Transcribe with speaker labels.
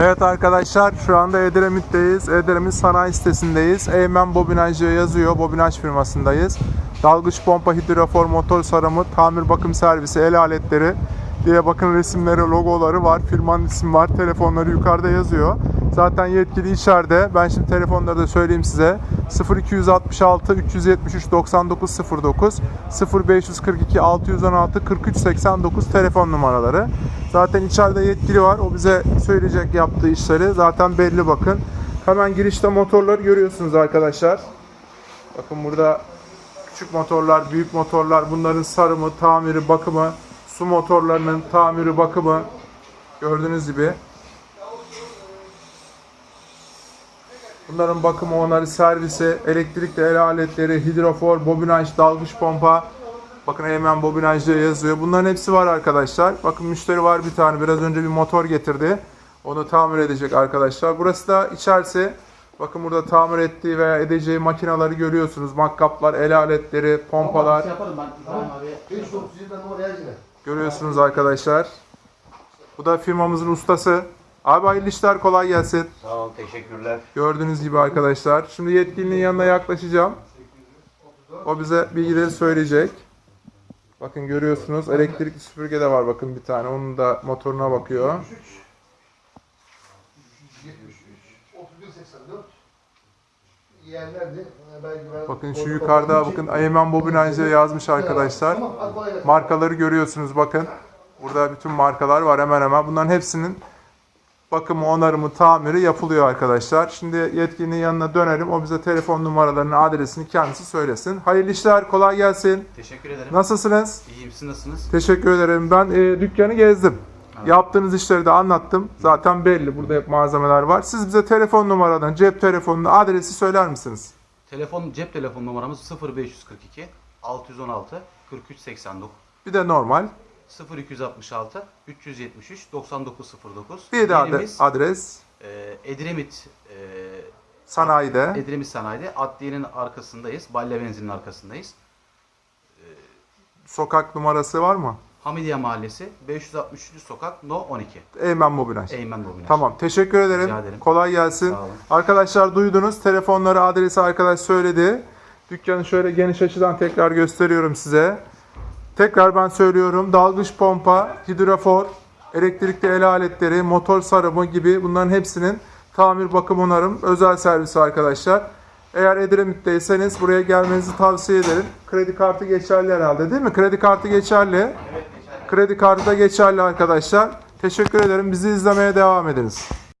Speaker 1: Evet arkadaşlar şu anda Edremit'teyiz. Edremit sanayi sitesindeyiz. Eymen Bobinajcı yazıyor. Bobinaj firmasındayız. Dalgıç pompa, hidrofor, motor sarımı, tamir bakım servisi, el aletleri diye bakın resimleri, logoları var. Firmanın ismi var. Telefonları yukarıda yazıyor. Zaten yetkili içeride. Ben şimdi telefonları da söyleyeyim size. 0266 373 9909 0542 616 43 89 telefon numaraları. Zaten içeride yetkili var. O bize söyleyecek yaptığı işleri. Zaten belli bakın. Hemen girişte motorları görüyorsunuz arkadaşlar. Bakın burada küçük motorlar, büyük motorlar, bunların sarımı, tamiri, bakımı, su motorlarının tamiri, bakımı gördüğünüz gibi. Bunların bakımı, onarı, servisi, elektrikli el aletleri, hidrofor, bobinaj, dalgıç pompa. Bakın hemen bobinajda yazıyor. Bunların hepsi var arkadaşlar. Bakın müşteri var bir tane. Biraz önce bir motor getirdi. Onu tamir edecek arkadaşlar. Burası da içerisi. Bakın burada tamir ettiği veya edeceği makinaları görüyorsunuz. Makkaplar, el aletleri, pompalar.
Speaker 2: Yaparım ben İbrahim abi.
Speaker 3: 5.900'den oraya girer.
Speaker 1: Görüyorsunuz arkadaşlar. Bu da firmamızın ustası. Abi hayırlı işler kolay gelsin.
Speaker 2: Sağ ol, teşekkürler.
Speaker 1: Gördüğünüz gibi arkadaşlar. Şimdi yetkilinin yanına yaklaşacağım. O bize bilgileri söyleyecek. Bakın görüyorsunuz elektrikli süpürge de var bakın bir tane. Onun da motoruna bakıyor.
Speaker 3: 3184 yerlerdi. Belki ben
Speaker 1: Bakın şu yukarıda bakın Ayman Bobinaj'e yazmış arkadaşlar. Markaları görüyorsunuz bakın. Burada bütün markalar var hemen hemen. Bunların hepsinin bakımı, onarımı, tamiri yapılıyor arkadaşlar. Şimdi yetkilinin yanına dönelim. O bize telefon numaralarını, adresini kendisi söylesin. Hayırlı işler, kolay gelsin.
Speaker 2: Teşekkür ederim.
Speaker 1: Nasılsınız?
Speaker 2: İyiyim, siz nasılsınız?
Speaker 1: Teşekkür ederim. Ben e, dükkanı gezdim.
Speaker 2: Evet.
Speaker 1: Yaptığınız işleri de anlattım. Zaten belli. Burada hep malzemeler var. Siz bize telefon numaradan, cep telefonunu, adresi söyler misiniz?
Speaker 2: Telefon, cep telefon numaramız 0542 616 43 89
Speaker 1: Bir de normal.
Speaker 2: 0266 373 9909.
Speaker 1: Bir de
Speaker 2: Yerimiz,
Speaker 1: adres.
Speaker 2: e, Edremit e,
Speaker 1: Sanayide.
Speaker 2: Edremit Sanayi'de Adliye'nin arkasındayız. Balya benzinin arkasındayız.
Speaker 1: Sokak numarası var mı?
Speaker 2: Hamidiye Mahallesi 563. sokak No 12.
Speaker 1: Eymen Bobinaj.
Speaker 2: Eymen Bobinaj.
Speaker 1: Tamam. Teşekkür ederim.
Speaker 2: Rica ederim.
Speaker 1: Kolay gelsin. Arkadaşlar duydunuz. Telefonları, adresi arkadaş söyledi. Dükkanı şöyle geniş açıdan tekrar gösteriyorum size. Tekrar ben söylüyorum. Dalgıç pompa, hidrofor, elektrikli el aletleri, motor sarımı gibi bunların hepsinin tamir, bakım, onarım, özel servisi arkadaşlar. Eğer Edremit'teyseniz buraya gelmenizi tavsiye ederim. Kredi kartı geçerli herhalde değil mi? Kredi kartı geçerli. Kredi kartı da geçerli arkadaşlar. Teşekkür ederim. Bizi izlemeye devam ediniz.